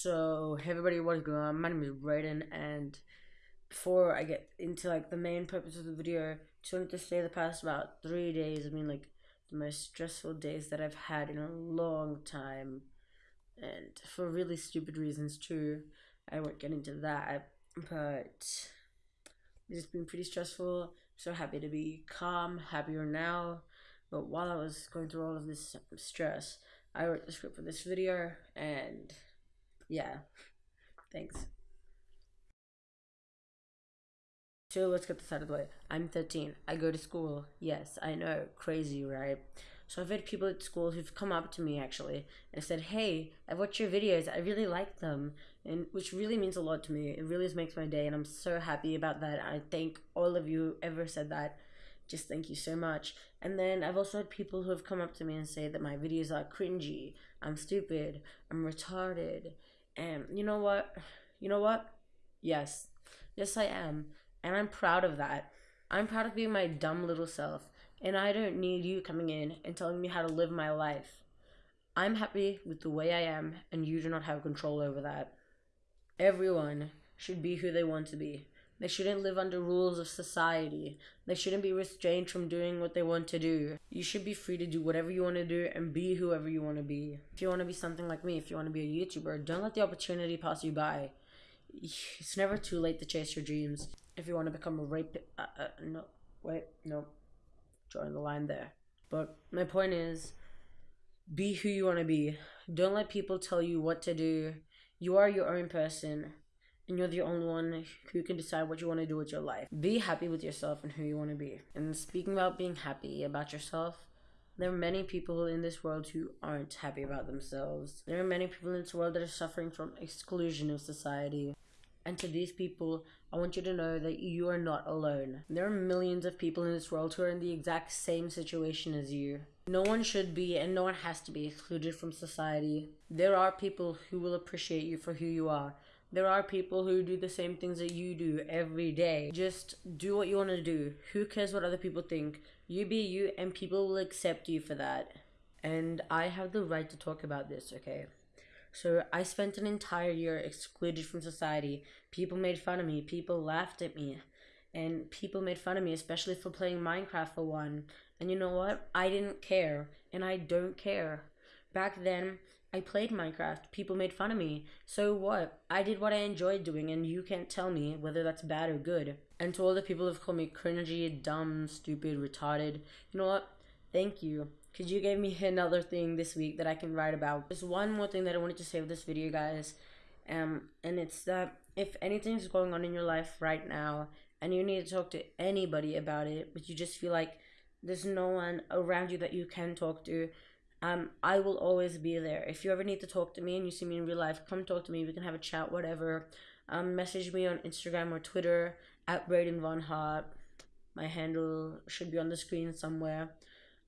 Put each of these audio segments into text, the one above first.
So, hey everybody, what is going on? My name is Brayden, and before I get into like the main purpose of the video, just wanted to say the past about three days I mean, like the most stressful days that I've had in a long time, and for really stupid reasons too. I won't get into that, but it's been pretty stressful. So happy to be calm, happier now. But while I was going through all of this stress, I wrote the script for this video and yeah. Thanks. So let's get this out of the way. I'm 13. I go to school. Yes, I know. Crazy, right? So I've had people at school who've come up to me actually and said, "Hey, I've watched your videos. I really like them," and which really means a lot to me. It really makes my day, and I'm so happy about that. I thank all of you who ever said that. Just thank you so much. And then I've also had people who have come up to me and say that my videos are cringy. I'm stupid. I'm retarded and you know what? You know what? Yes. Yes, I am. And I'm proud of that. I'm proud of being my dumb little self. And I don't need you coming in and telling me how to live my life. I'm happy with the way I am, and you do not have control over that. Everyone should be who they want to be. They shouldn't live under rules of society. They shouldn't be restrained from doing what they want to do. You should be free to do whatever you want to do and be whoever you want to be. If you want to be something like me, if you want to be a YouTuber, don't let the opportunity pass you by. It's never too late to chase your dreams. If you want to become a rape, uh, uh, no, wait, no, drawing the line there. But my point is, be who you want to be. Don't let people tell you what to do. You are your own person and you're the only one who can decide what you want to do with your life. Be happy with yourself and who you want to be. And speaking about being happy about yourself, there are many people in this world who aren't happy about themselves. There are many people in this world that are suffering from exclusion of society. And to these people, I want you to know that you are not alone. There are millions of people in this world who are in the exact same situation as you. No one should be and no one has to be excluded from society. There are people who will appreciate you for who you are there are people who do the same things that you do every day. Just do what you want to do. Who cares what other people think? You be you, and people will accept you for that. And I have the right to talk about this, okay? So I spent an entire year excluded from society. People made fun of me. People laughed at me. And people made fun of me, especially for playing Minecraft for one. And you know what? I didn't care. And I don't care. Back then, I played Minecraft. People made fun of me. So what? I did what I enjoyed doing, and you can't tell me whether that's bad or good. And to all the people who've called me cringy, dumb, stupid, retarded, you know what? Thank you. Because you gave me another thing this week that I can write about. There's one more thing that I wanted to say with this video, guys. Um, and it's that if anything's going on in your life right now, and you need to talk to anybody about it, but you just feel like there's no one around you that you can talk to, um, I will always be there. If you ever need to talk to me and you see me in real life, come talk to me. We can have a chat, whatever. Um, message me on Instagram or Twitter at Brayden Von Hart. My handle should be on the screen somewhere.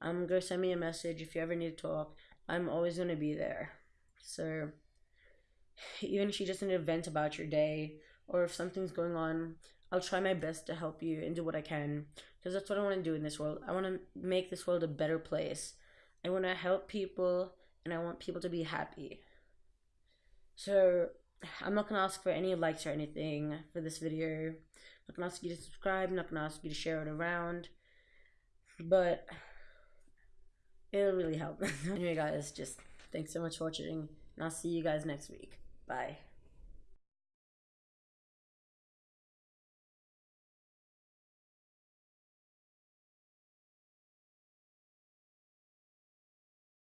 Um, go send me a message if you ever need to talk. I'm always gonna be there. So even if you just need to vent about your day or if something's going on, I'll try my best to help you and do what I can because that's what I want to do in this world. I want to make this world a better place. I want to help people and I want people to be happy. So I'm not gonna ask for any likes or anything for this video. I'm not gonna ask you to subscribe, I'm not gonna ask you to share it around. But it'll really help. anyway guys, just thanks so much for watching and I'll see you guys next week. Bye.